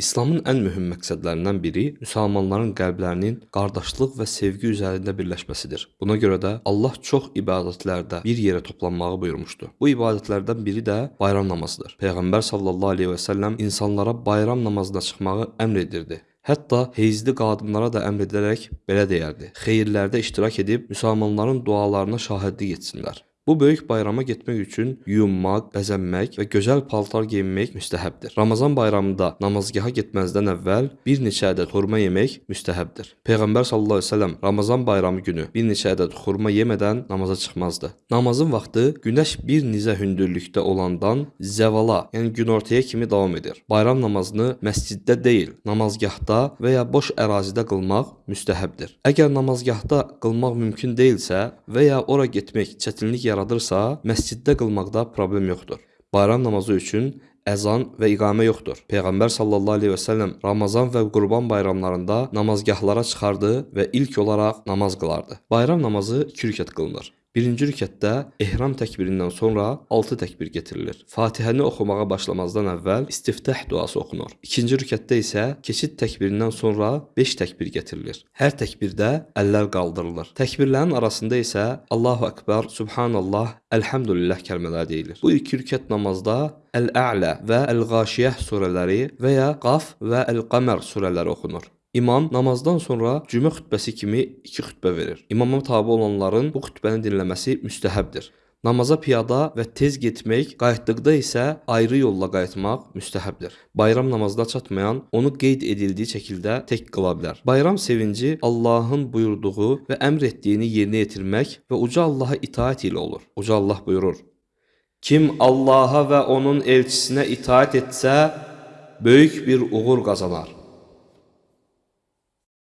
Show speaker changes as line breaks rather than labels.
İslamın ən mühüm məqsədlərindən biri müsəlmanların qəlblərinin qardaşlıq və sevgi üzərində birləşməsidir. Buna görə də Allah çox ibadətlərdə bir yerə toplanmağı buyurmuşdu. Bu ibadətlərdən biri də bayram namazıdır. Peyğəmbər sallallahu əleyhi və səlləm insanlara bayram namazına çıxmağı əmr edirdi. Hətta heyzli qadınlara da əmr edərək belə deyərdi: "Xeyirlərdə iştirak edib müsəlmanların dualarına şahidlik etsinlər." Bu böyük bayrama getmək üçün yuyunmaq, bəzənmək və gözəl paltar geyinmək müstəhəbdir. Ramazan bayramında namazgaha getməzdən əvvəl bir neçə ədəd xurma yemək müstəhəbdir. Peyğəmbər sallallahu əleyhi və səlləm Ramazan bayramı günü bir neçə ədəd xurma yemədən namaza çıxmazdı. Namazın vaxtı günəş bir nizə hündürlükdə olandan zəvala, yəni günortaya kimi davam edir. Bayram namazını məsciddə deyil, namazgahda və ya boş ərazidə qılmaq müstəhəbdir. Əgər namazgahda qılmaq mümkün deyilsə və ya ora getmək çətinlik yaradırsa, məsciddə qılmaqda problem yoxdur. Bayram namazı üçün əzan və iqamə yoxdur. Peyğəmbər sallallahu əleyhi və səlləm Ramazan və Qurban bayramlarında namazgahlara çıxardı və ilk olaraq namaz qılardı. Bayram namazı 2 rükət qılınır. Birinci rükətdə ehram təkbirindən sonra 6 təkbir getirilir. Fatihəni oxumağa başlamazdan əvvəl istiftah duası oxunur. İkinci rükətdə isə keçid təkbirindən sonra 5 təkbir getirilir. Hər təkbirdə əllər qaldırılır. Təkbirlərin arasında isə Allahu Ekber, Subhanallah, Elhamdülillah kəlmələri deyilir. Bu iki rükət namazda Əl-Ə'lə və Əl-Ğaşiyəh surələri və ya Qaf və Əl-Qəmər surələri oxunur. İmam namazdan sonra cümə xutbəsi kimi iki xutbə verir. İmama tabe olanların bu xutbəni dinləməsi müstəhəbdir. Namaza piyada və tez getmək, qayıtdıqda isə ayrı yolla qayıtmaq müstəhəbdir. Bayram namazına çatmayan onu qeyd edildiyi şəkildə tək qıla bilər. Bayram sevinci Allahın buyurduğu və əmr etdiyini yerinə yetirmək və uca Allaha itaat ilə olur. Uca Allah buyurur: Kim Allaha və onun elçisinə itaat etsə, böyük bir uğur qazanar.